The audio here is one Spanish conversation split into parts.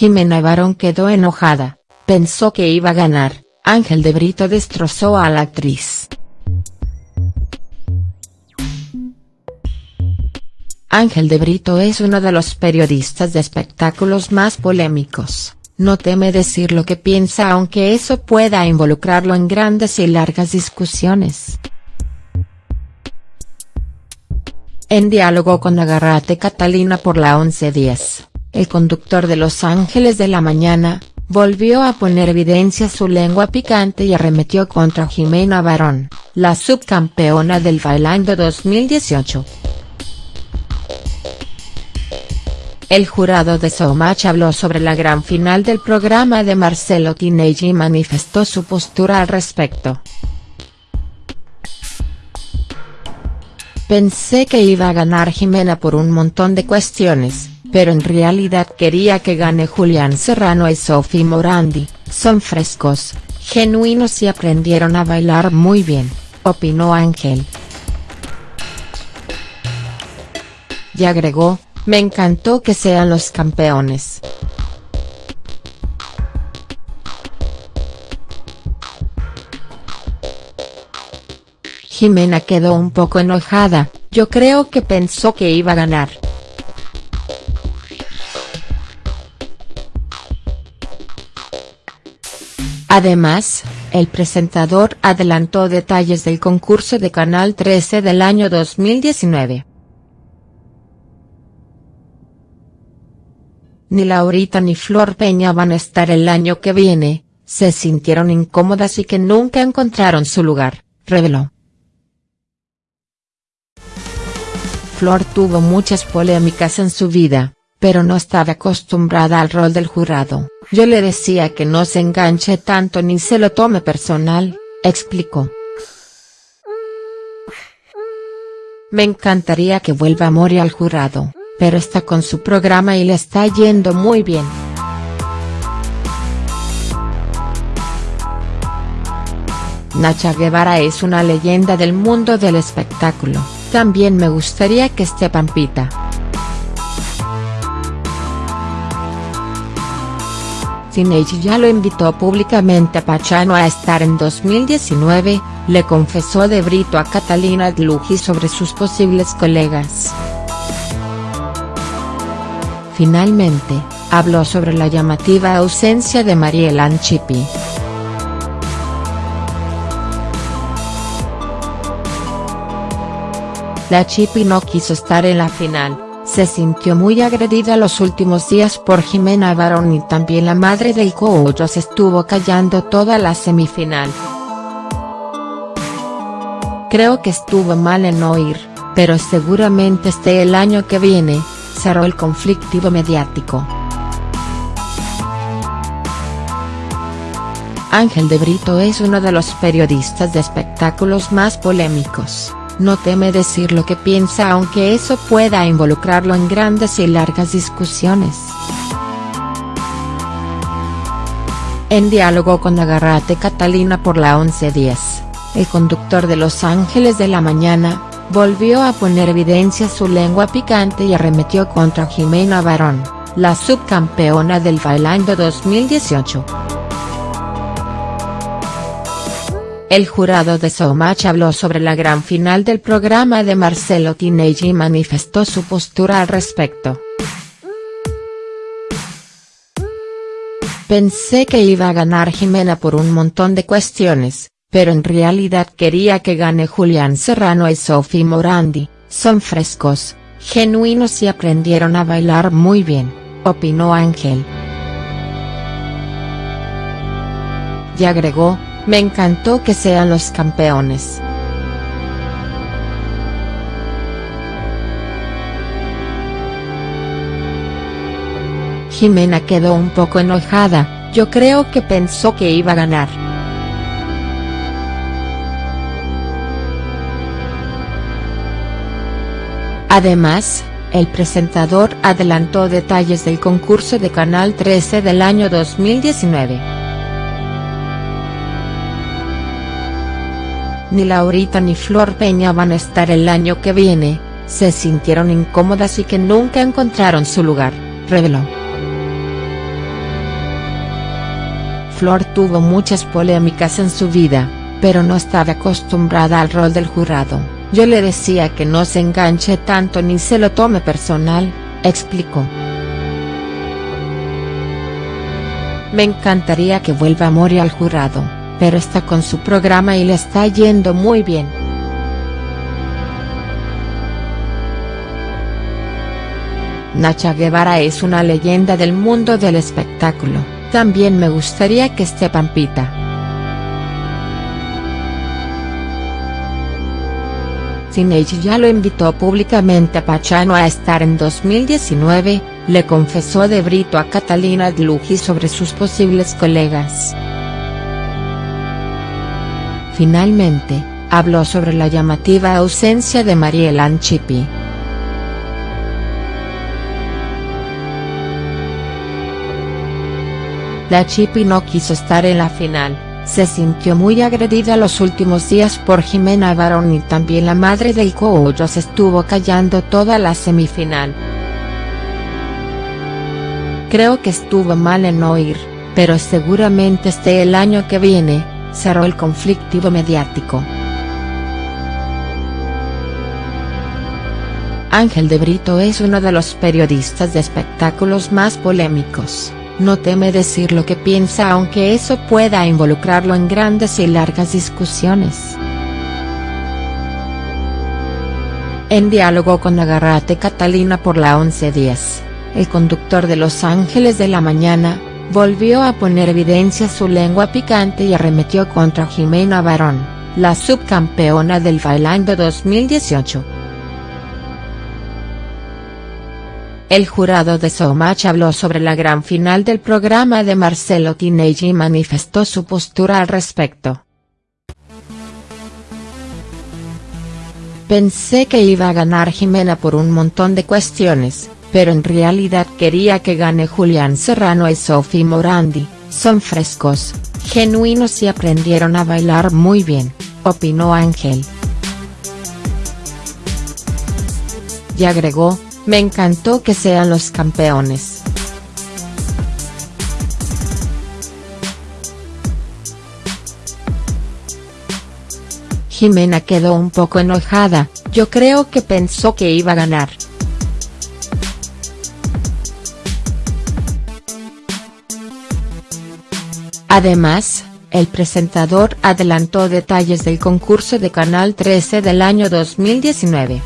Jimena Barón quedó enojada, pensó que iba a ganar, Ángel de Brito destrozó a la actriz. Ángel de Brito es uno de los periodistas de espectáculos más polémicos, no teme decir lo que piensa aunque eso pueda involucrarlo en grandes y largas discusiones. En diálogo con Agarrate Catalina por la 1110, el conductor de Los Ángeles de la Mañana, volvió a poner evidencia su lengua picante y arremetió contra Jimena Barón, la subcampeona del Bailando 2018. El jurado de Showmatch habló sobre la gran final del programa de Marcelo Tinelli y manifestó su postura al respecto. Pensé que iba a ganar Jimena por un montón de cuestiones, pero en realidad quería que gane Julián Serrano y Sophie Morandi, son frescos, genuinos y aprendieron a bailar muy bien, opinó Ángel. Y agregó, me encantó que sean los campeones. Jimena quedó un poco enojada, yo creo que pensó que iba a ganar. Además, el presentador adelantó detalles del concurso de Canal 13 del año 2019. Ni Laurita ni Flor Peña van a estar el año que viene, se sintieron incómodas y que nunca encontraron su lugar, reveló. Flor tuvo muchas polémicas en su vida, pero no estaba acostumbrada al rol del jurado, yo le decía que no se enganche tanto ni se lo tome personal, explicó. Me encantaría que vuelva Mori al jurado pero está con su programa y le está yendo muy bien. Nacha Guevara es una leyenda del mundo del espectáculo, también me gustaría que esté Pampita. Cineji ya lo invitó públicamente a Pachano a estar en 2019, le confesó de Brito a Catalina Dluji sobre sus posibles colegas. Finalmente, habló sobre la llamativa ausencia de Mariela Anchipi. La Chipi no quiso estar en la final, se sintió muy agredida los últimos días por Jimena Barón y también la madre del coollo se estuvo callando toda la semifinal. Creo que estuvo mal en no ir, pero seguramente esté el año que viene, cerró el conflictivo mediático. Ángel de Brito es uno de los periodistas de espectáculos más polémicos, no teme decir lo que piensa aunque eso pueda involucrarlo en grandes y largas discusiones. En diálogo con Agarrate Catalina por la 1110, el conductor de Los Ángeles de la Mañana, volvió a poner evidencia su lengua picante y arremetió contra Jimena Barón, la subcampeona del Bailando 2018. El jurado de Showmatch habló sobre la gran final del programa de Marcelo Tinelli y manifestó su postura al respecto. Pensé que iba a ganar Jimena por un montón de cuestiones, pero en realidad quería que gane Julián Serrano y Sophie Morandi, son frescos, genuinos y aprendieron a bailar muy bien, opinó Ángel. Y agregó, me encantó que sean los campeones. Jimena quedó un poco enojada, yo creo que pensó que iba a ganar. Además, el presentador adelantó detalles del concurso de Canal 13 del año 2019. Ni Laurita ni Flor Peña van a estar el año que viene, se sintieron incómodas y que nunca encontraron su lugar, reveló. Flor tuvo muchas polémicas en su vida, pero no estaba acostumbrada al rol del jurado, yo le decía que no se enganche tanto ni se lo tome personal, explicó. Me encantaría que vuelva Mori al jurado, pero está con su programa y le está yendo muy bien. Nacha Guevara es una leyenda del mundo del espectáculo, también me gustaría que esté Pampita. Sinage ya lo invitó públicamente a Pachano a estar en 2019, le confesó de Brito a Catalina Dluji sobre sus posibles colegas. Finalmente, habló sobre la llamativa ausencia de Mariela Anchipi. La Chipi no quiso estar en la final, se sintió muy agredida los últimos días por Jimena Barón y también la madre del se estuvo callando toda la semifinal. Creo que estuvo mal en no ir, pero seguramente esté el año que viene, cerró el conflictivo mediático. Ángel de Brito es uno de los periodistas de espectáculos más polémicos no teme decir lo que piensa aunque eso pueda involucrarlo en grandes y largas discusiones. En diálogo con Agarrate Catalina por la 11.10, el conductor de Los Ángeles de la Mañana, volvió a poner evidencia su lengua picante y arremetió contra Jimena Barón, la subcampeona del Bailando 2018. El jurado de Showmatch habló sobre la gran final del programa de Marcelo Tinelli y manifestó su postura al respecto. Pensé que iba a ganar Jimena por un montón de cuestiones, pero en realidad quería que gane Julián Serrano y Sophie Morandi, son frescos, genuinos y aprendieron a bailar muy bien, opinó Ángel. Y agregó, me encantó que sean los campeones. Jimena quedó un poco enojada, yo creo que pensó que iba a ganar. Además, el presentador adelantó detalles del concurso de Canal 13 del año 2019.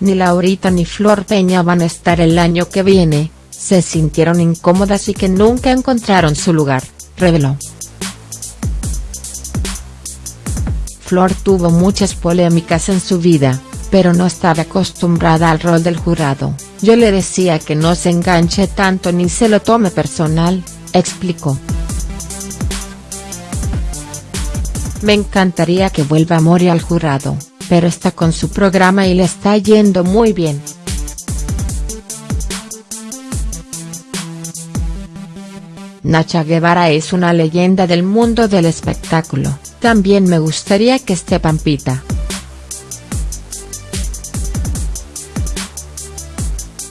ni Laurita ni Flor Peña van a estar el año que viene, se sintieron incómodas y que nunca encontraron su lugar, reveló. Flor tuvo muchas polémicas en su vida, pero no estaba acostumbrada al rol del jurado, yo le decía que no se enganche tanto ni se lo tome personal, explicó. Me encantaría que vuelva Mori al jurado pero está con su programa y le está yendo muy bien. Nacha Guevara es una leyenda del mundo del espectáculo, también me gustaría que esté Pampita.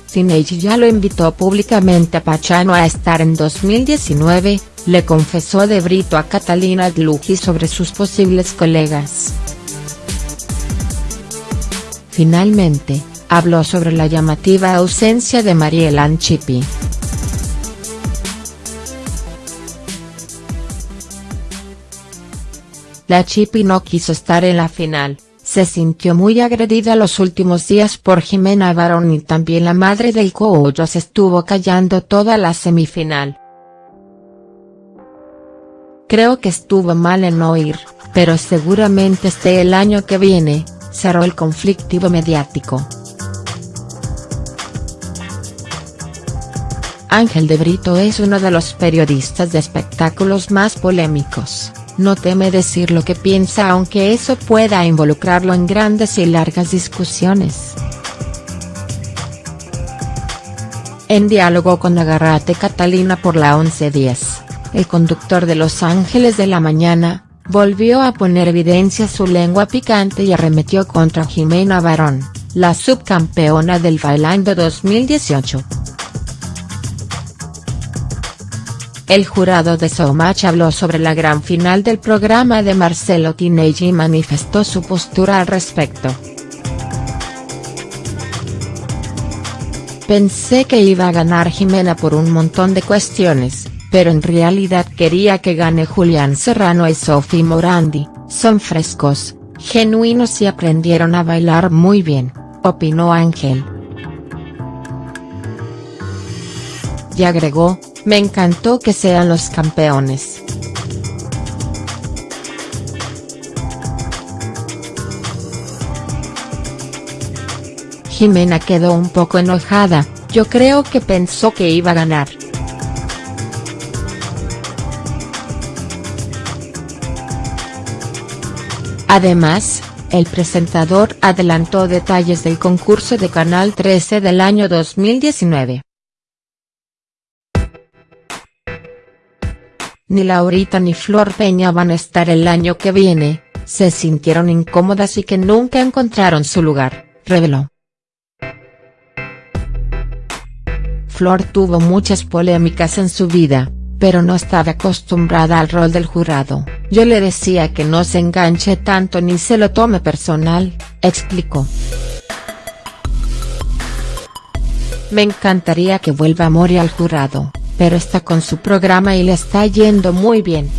Sinage ya lo invitó públicamente a Pachano a estar en 2019, le confesó de Brito a Catalina Dluji sobre sus posibles colegas. Finalmente, habló sobre la llamativa ausencia de Mariela Anchipi. La Chipi no quiso estar en la final, se sintió muy agredida los últimos días por Jimena Barón y también la madre del se estuvo callando toda la semifinal. Creo que estuvo mal en no ir, pero seguramente esté el año que viene, cerró el conflictivo mediático. Ángel de Brito es uno de los periodistas de espectáculos más polémicos, no teme decir lo que piensa aunque eso pueda involucrarlo en grandes y largas discusiones. En diálogo con Agarrate Catalina por la 11.10, el conductor de Los Ángeles de la Mañana, volvió a poner evidencia su lengua picante y arremetió contra Jimena Barón, la subcampeona del Bailando 2018. El jurado de Showmatch habló sobre la gran final del programa de Marcelo Tinelli y manifestó su postura al respecto. Pensé que iba a ganar Jimena por un montón de cuestiones, pero en realidad quería que gane Julián Serrano y Sophie Morandi, son frescos, genuinos y aprendieron a bailar muy bien, opinó Ángel. Y agregó, me encantó que sean los campeones. Jimena quedó un poco enojada, yo creo que pensó que iba a ganar. Además, el presentador adelantó detalles del concurso de Canal 13 del año 2019. Ni Laurita ni Flor Peña van a estar el año que viene, se sintieron incómodas y que nunca encontraron su lugar, reveló. Flor tuvo muchas polémicas en su vida, pero no estaba acostumbrada al rol del jurado, yo le decía que no se enganche tanto ni se lo tome personal, explicó. Me encantaría que vuelva Mori al jurado, pero está con su programa y le está yendo muy bien.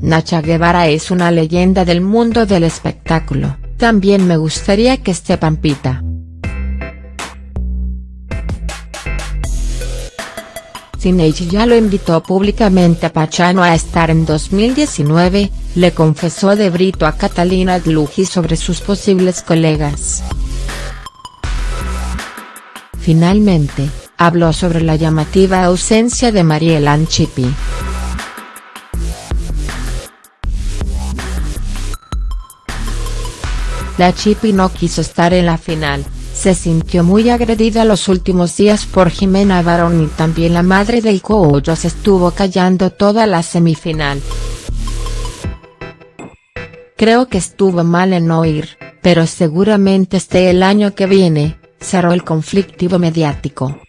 Nacha Guevara es una leyenda del mundo del espectáculo, también me gustaría que esté Pampita. Tinelli ya lo invitó públicamente a Pachano a estar en 2019, le confesó de Brito a Catalina Dluji sobre sus posibles colegas. Finalmente, habló sobre la llamativa ausencia de Mariela Anchipi. La Chipi no quiso estar en la final, se sintió muy agredida los últimos días por Jimena Barón y también la madre del Coollo se estuvo callando toda la semifinal. Creo que estuvo mal en no ir, pero seguramente esté el año que viene, cerró el conflictivo mediático.